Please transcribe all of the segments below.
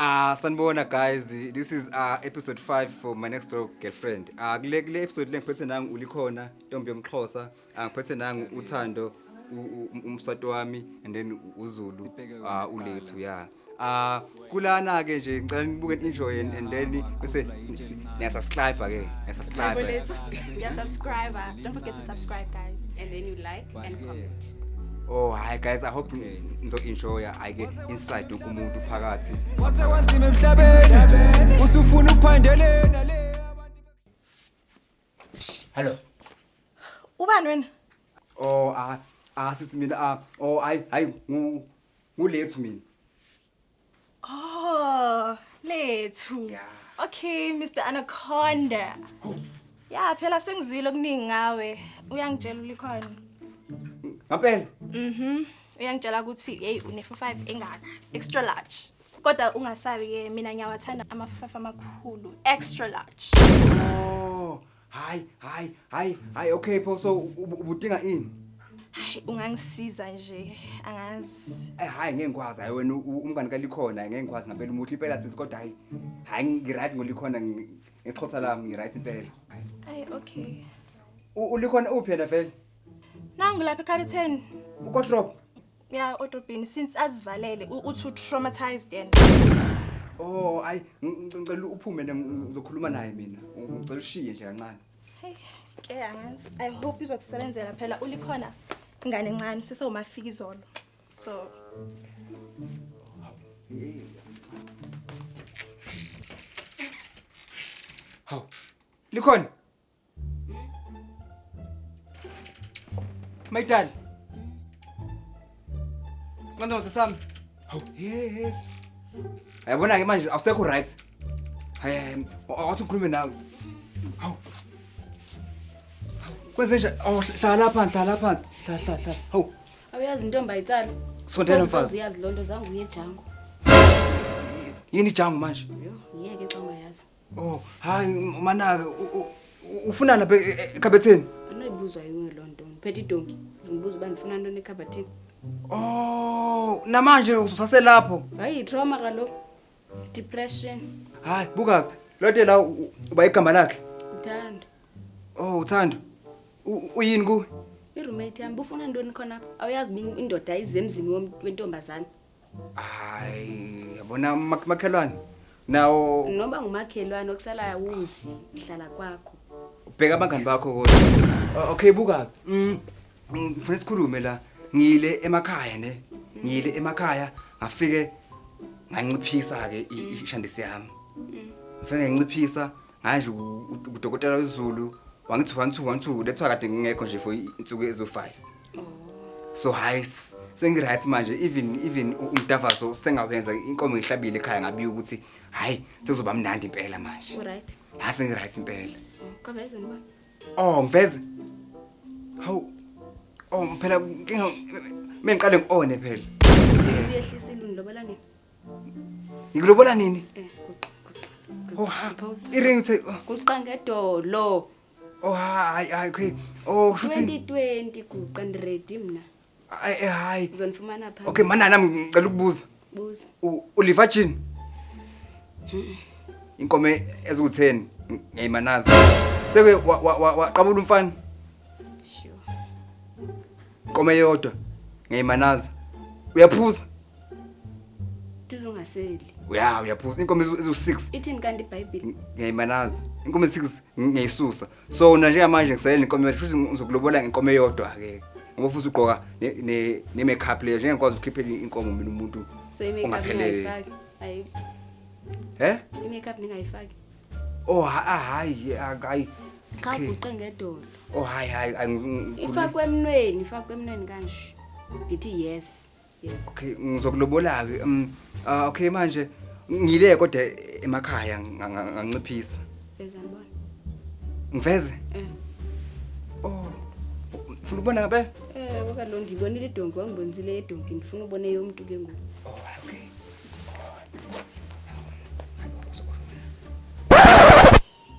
Ah sanibona guys this is uh episode 5 for my next door girlfriend. Ah kule kule episode lengiphethe nangu ulikhona intombi yomxhosa angiphethe nangu uthando u- u- umswato wami and then uZulu ah ulethu yeah. Ah kulana ke nje ngicela nibuke enjoy and and then bese niya subscribe ke niya subscribe. Yeah, subscriber. Don't forget to subscribe, guys. And then you like and comment. Oh hi guys I hope nizo enjoy ayike inside umuntu phakathi. wase wanzima emhlabeni usufuna ukuphandelena le Hello. Ubani wena? Oh ah ah sisi mina ah oh hayi hayi ngu ngulethu mina. Oh, lethu. Yeah. Okay, Mr. Anaconda. Yeah, phela sengizwile okuningi ngawe. Uyangitshela ulikhona. Ngampela Mhm. Uyangitshela ukuthi hey une 45 engaka, extra large. Kodwa ungasabi ke mina ngiyawathanda ama-five amakhulu, extra large. Oh, hayi, hayi, hayi, hayi, okay pho so ub- ubudinga ini? Hayi ungangisiza nje, angazi. Eh hayi ngeke ngikwazi hayi wena u- umngani kalikhona ngeke ngikwazi ngempela umuhle impela sisi kodwa hayi. Hayi ngiright ngolikhona ngi- ngixhosa lami ngiright impela. Ay okay. Ulikhona uphi yena vele? nangulapha ekhabetheni ukotropo Yeah, odrobhini since azivalele uthi traumatized yena. Oh hayi ngicela uphume ngizokhuluma naye mina. Ngicela ushiye nje kancane. Hey ke angazi. I hope izokusebenzela phela. Ulikhona ingane encane sesewumafika izolo. So haw likhona? Mayidali. Manje sesami. Haw, hey hey. Ayabona ke manje awusekho right. Hayi, awuthi ukhulume nawe. Haw. Kwenze nje, awu hlala phansi, hlala phansi. Hlala hlala hlala. Haw. awuyazi intombi ayitsala Sondela mfazi. uyazi loo nto zange uye ejango Yini jangu manje? yo yiyeke xa ungayazi Oh, hayi manaka ufuna lapha ekhabetheni. anoyibuzwa yiwe loo nto ndiphethe idonki ndimbuza uba ndifuna ntoni ekhabhathini Oh, namanje usaselapho. hayi yitrauma kaloku depression Hayi, buka lote la uba igama lakhe. uthando Oh, uthando. Uyini ku? iroommate yam bufuna ntoni khona apha awuyazi uba indoda ayize emzini wom- wentombazana Hayi, yabona mak- makhelwane. Nawo noba ngumakhelwane okusalayo wuzi ihlala kwakho ubheka abangani bakho kodwa. Okay, buka. Mm. mm, Ngifuna sikhulume la. Ngile emakhaya ne. Ngile emakhaya ngafike nganciphisa ke ishandisi yami. Ngifike nganciphisa manje udokotela wezulu wangithi 1 2 1 2 lethiwa kade ngingekho nje for insuku ezo5. So hayi s- sengiright manje even even u- umdavaso sengawenza inkomo ngihlabile ekhaya ngabiya ukuthi hayi sekuzoba mnandi impela manje. Uright. Ha sengiright impela. Kaveze ndibona oh ngiveze hawu oh phela inkinga mengiqale ngione phela. Siyehlisa ilungilobola nini? Ngikulobola nini? Um oh ha iring uthe oh, guqa ngedolo. Oh hayi hayi okay. Oh shuthi 2020 guqa ndiredi mna. hayi eh, hayi uzonifumana okay mana nam ngicela ukubuza buza. Uliva jini inkomo eziwu-10 ngiyayimanaza seke waqabula umfana inkomo eyodwa ngiyayimanaza uyaphuza? Tizungaseli. Ya uyaphuza. Inkomo eziwu-6 ithini kanti ibhayibhile ngiyayimanaza inkomo ezi-6 ngiyayisusa so na njengamanje ngisalela inkomo eyodwa shouthi ngizokulobola ngenkomo eyodwa-ke. Ngoba futhi ugqoka ne- ne ne makeup leyo njengekwazi ukukhiphela inkomo mina umuntu so i-makeup ongaphelele. ningayifaki? Hayi. He? I-makeup ningayifaki? Oh ha- ah, hayi hayi. Xa Okay. uguqe ngedolo. Oh hayi hayi hayi, ngi- ngi- ifakwe emnweni ifakwe emnweni kanje. Ndithi yes yes. Okay ngizokulobola ke um ah, okay manje ngile kodwa emakhaya nga- nga- nganciphisa beza ndibona ngiveze? Eh. Oh ufuna ukubona ngabe? Eh kaloku ndiyibonile idonki wangibonisile edonki ndifuna ubone yomntu ke ngoku. Oh okay.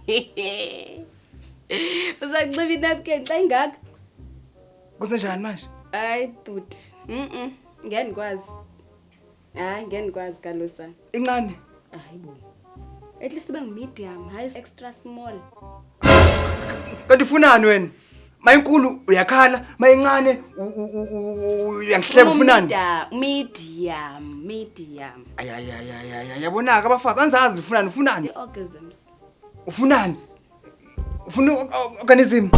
Uzakunxiba inapkeni xa ingaka? Kusenjani manje? Hayi bhuti mm ngeke ndikwazi. Hayi ngeke ndikwazi kalosana incane? Hayibo at least ube ngu-medium hayi extra small. Kanti ufunani wena mayinkulu uyakhala mayincane uyangihleba ufunani? Medium medium ayayayayaya yabonaka abafazi anzazi ufunani ufunani? I-orgasms ufunani? Ufuna organism?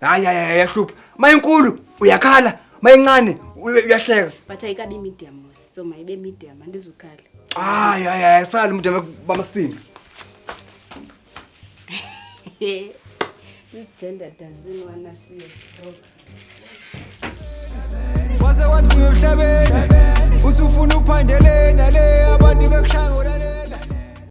Hayi hayi yahlupha. Mayinkulu uyakhala mayincane uy- uyahleka. But ayikabi medium so mayibe medium andizukhala hayi hayi hayi sali umuntu bamasini this gender doesn't wanna see us broke. waze wanzima emhlabeni uthi ufuna uphandele nale abantu bekushaya ngolale